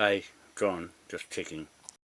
I John, just checking.